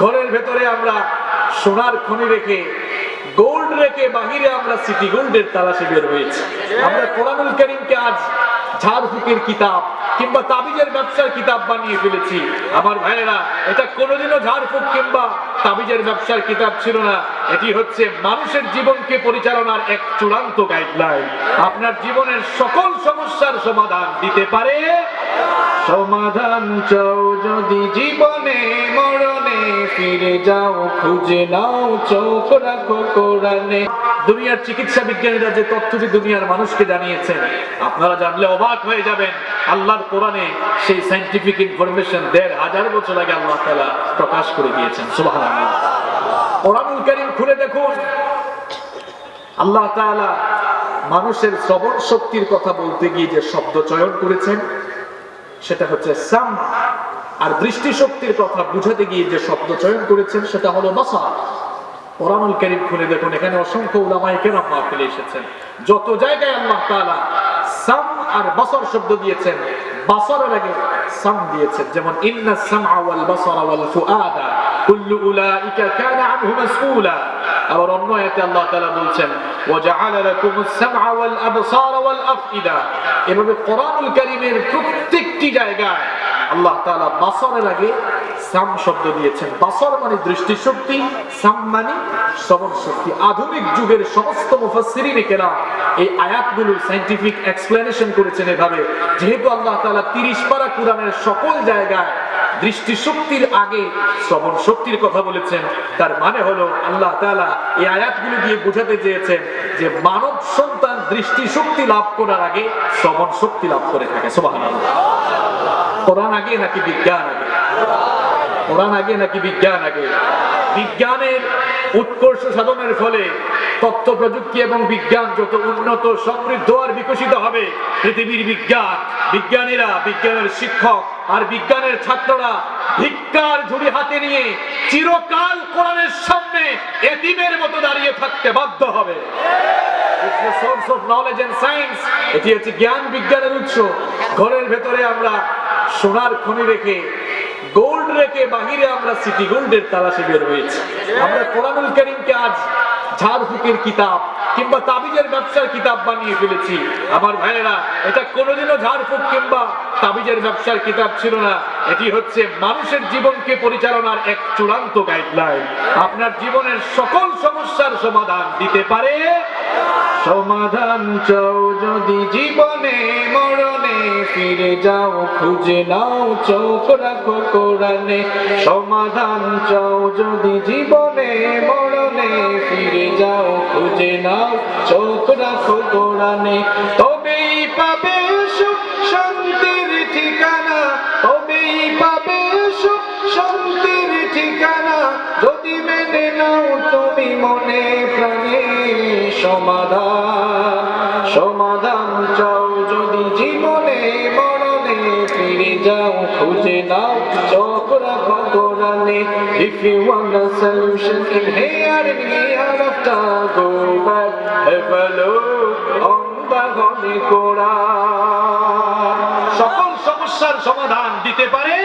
ঘরের ভেতরে আমরা সোনার খনি রেখে গোল্ড রেখে বাহিরে আমরা সিটি গোল্ডের তালাশে বের হয়েছি। আমরা কোরআনুল করিমকে আজ ঝাড়ফুকের কিতাব কিংবা তাবিজের ব্যবসার কিতাব বানিয়ে ফেলেছি। আমার ভাইয়েরা, এটা কোনোদিনও ঝাড়ফুক কিংবা তাবিজের ব্যবসার কিতাব ছিল না। এটি হচ্ছে মানুষের জীবনকে পরিচালনার এক চূড়ান্ত গাইডলাইন আপনার জীবনের সকল সমস্যার সমাধান দিতে পারে সমাধান চাও যদি জীবনে, মরণে ফিরে যাও, খুঁজে নাও, চোখ রাখো কোরআনে। দুনিয়ার চিকিৎসা বিজ্ঞানীরা যে তথ্যটি দুনিয়ার মানুষকে জানিয়েছেন আপনারা জানলে অবাক হয়ে যাবেন। আল্লাহর কোরআনে সেই সাইন্টিফিক ইনফরমেশন দেড় হাজার বছর আগে আল্লাহ তালা প্রকাশ করে দিয়েছেন। সুবহানাল্লাহ। কোরআনুল কারীম খুলে দেখুন। আল্লাহ তাআলা মানুষের শ্রবণ শক্তির কথা বলতে গিয়ে যে শব্দ চয়ন করেছেন সেটা হচ্ছে সাম। আর দৃষ্টিশক্তির কথা বুঝাতে গিয়ে যে শব্দ চয়ন করেছেন, সেটা হলো বাসার কোরআনুল কারীম খুলে দেখুন, এখানে অসংখ্য উলামায়ে কেরাম মাহফিলে এসেছেন। যত জায়গায় আল্লাহ তাআলা সাম আর বাসর শব্দ দিয়েছেন, বাসরের আগে সাম দিয়েছেন। যেমন, ইন্না সামআ ওয়াল বাসারা ওয়াল ফুআদা, কুল্লু উলাইকা কানা আনহু মাসউলা। আবার অন্য আয়াতে আল্লাহ তাআলা বলছেন সামআ ওয়াল আবসারা ওয়াল আফইদা এভাবে কারীমের প্রত্যেকটি জায়গায় আল্লাহ তাআলা বাসরের আগে সাম শব্দ দিয়েছেন। বাসর মানে দৃষ্টিশক্তি, সাম মানে শ্রবণ শক্তি। আধুনিক যুগের সমস্ত মুফাসসিরিনে এই আয়াতগুলোর সাইন্টিফিক এক্সপ্লেনেশন করেছেন এভাবে। যেহেতু আল্লাহ তাআলা 30 পারা কোরআনের সকল জায়গায় দৃষ্টিশক্তির আগে শ্রবণ শক্তির কথা বলেছেন। তার মানে হলো আল্লাহ তাআলা এই আয়াতগুলো দিয়ে বোঝাতে চেয়েছেন যে মানব সন্তান দৃষ্টিশক্তি লাভ করার আগে শ্রবণ শক্তি লাভ করে থাকে। সুবহানাল্লাহ। কোরআন আগে নাকি বিজ্ঞান আগে? কোরআন আগে নাকি বিজ্ঞান আগে? বিজ্ঞানের উৎকর্ষ সাধনের ফলে তথ্য প্রযুক্তি এবং বিজ্ঞান যত উন্নত, সমৃদ্ধ আর বিকশিত হবে, পৃথিবীর বিজ্ঞান, বিজ্ঞানীরা, বিজ্ঞানের শিক্ষক আর বিজ্ঞানের ছাত্ররা ভিক্ষার ঝুড়ি হাতে নিয়ে চিরকাল কোরআনের সামনে এতিমের মতো দাঁড়িয়ে থাকতে বাধ্য হবে। It's the source of knowledge. এটি হচ্ছে জ্ঞান বিজ্ঞানের উৎস। ঘরের ভেতরে আমরা সোনার খনি রেখে গোল্ড রেখে বাহিরে আমরা সিটি গোল্ডের তালাশে বের হয়েছি। আমরা কোরআনুল করিমকে আজ ঝাড়ফুকের কিতাব কিংবা তাবিজের ব্যবসার কিতাব বানিয়ে ফেলেছি। আমার ভাইয়েরা, এটা কোনোদিনও ঝাড়ফুক কিংবা তাবিজের ব্যবসার কিতাব ছিল না। এটি হচ্ছে মানুষের জীবনকে পরিচালনার এক চূড়ান্ত গাইডলাইন আপনার জীবনের সকল সমস্যার সমাধান দিতে পারে। সমাধান চাও যদি জীবনে, মরণে ফিরে যাও, খুঁজে নাও, চোখ রাখো কোরআনে। সমাধান চাও যদি জীবনে, মরণে ফিরে যাও, খুঁজে নাও, চোখ রাখো কোরআনে। তবেই পাবে মেনে নাও তুমি মনে প্রাণে সমাধান সমাধান চাও যদি জীবনে মরণে ফিরে যাও খুঁজে নাও চোখ রাখো কোরআনে if you want a solution in here and hereafter go back have a look on the Holy Quran সকল সমস্যার সমাধান দিতে পারে